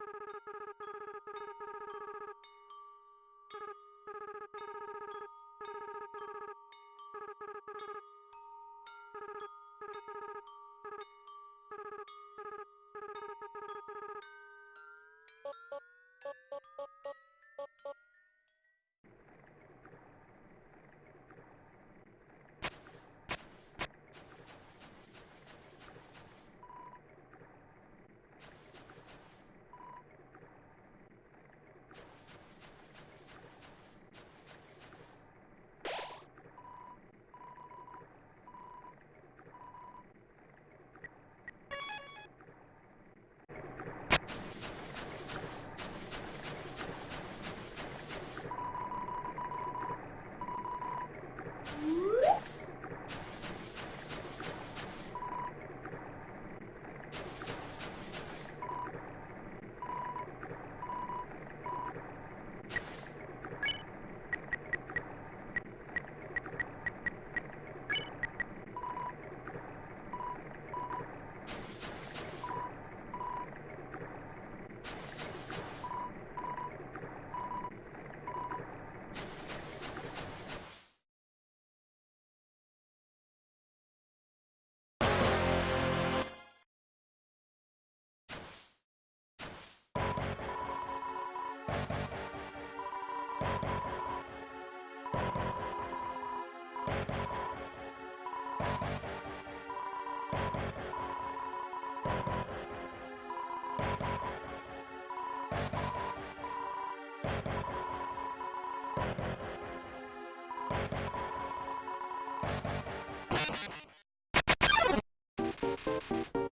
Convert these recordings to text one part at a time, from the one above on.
Thank you. you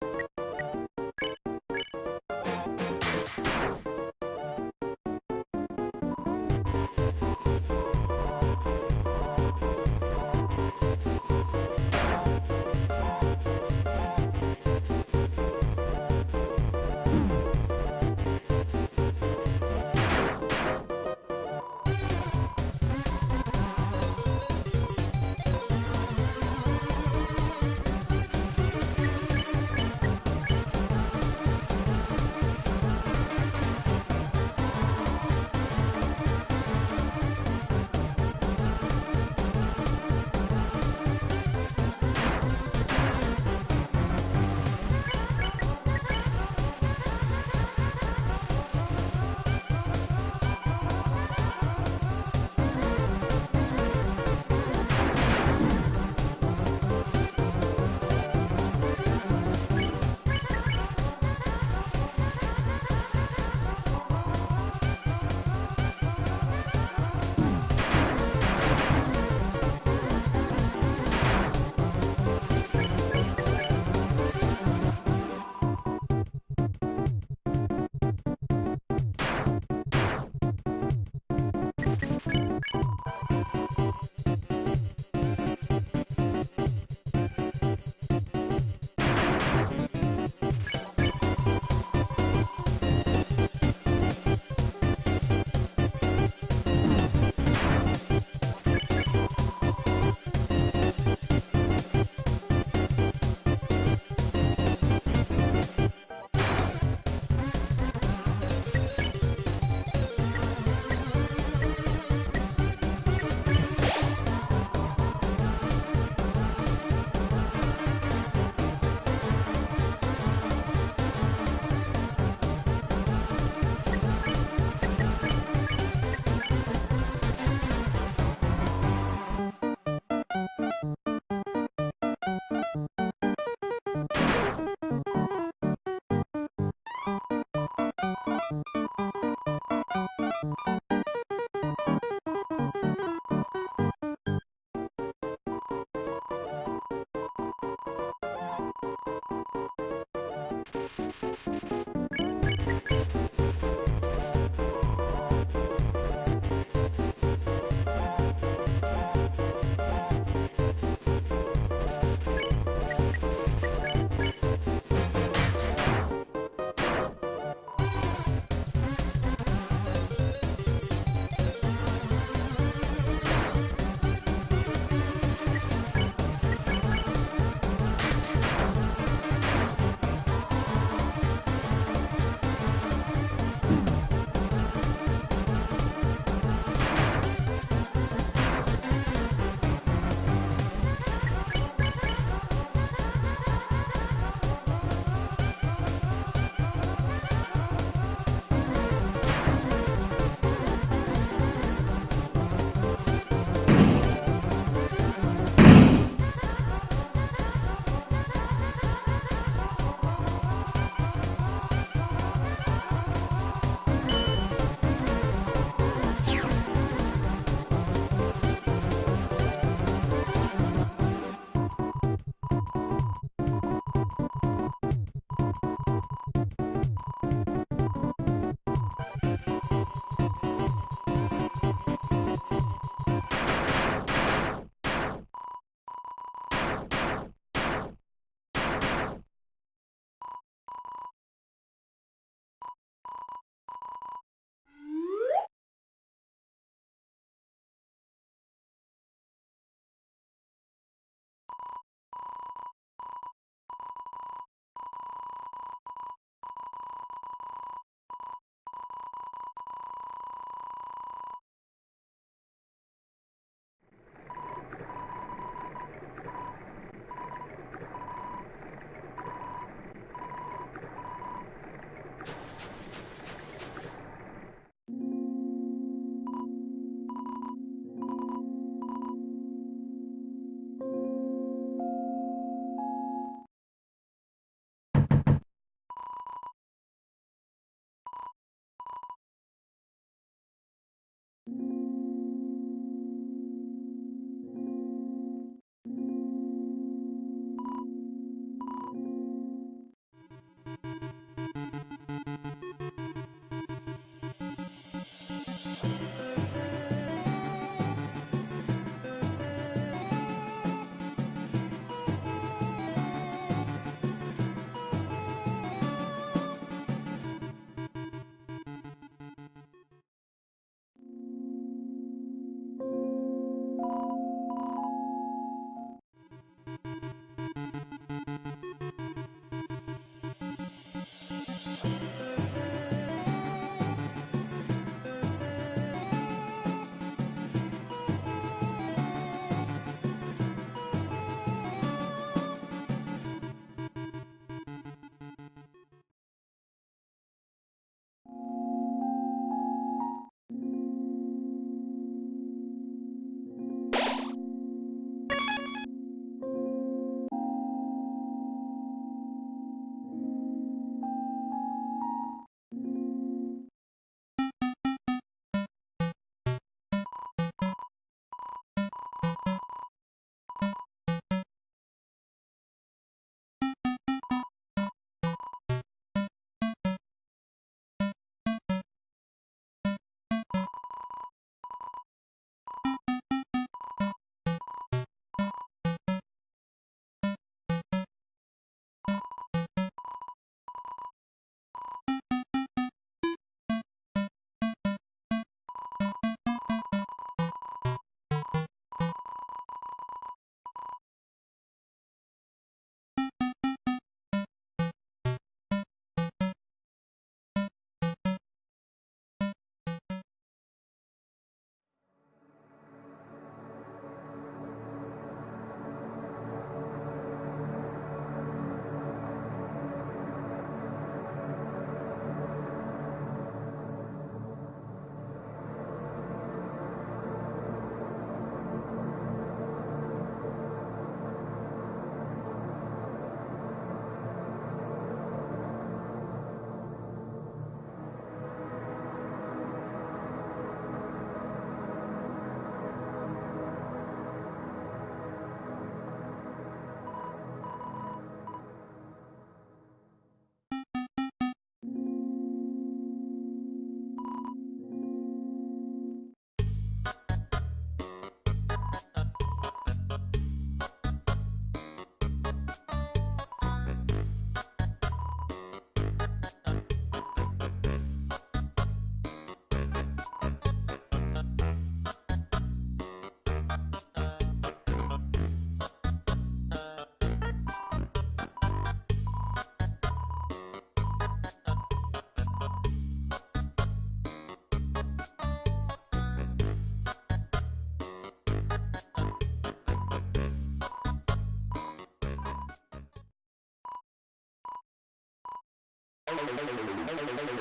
バイバイバイ。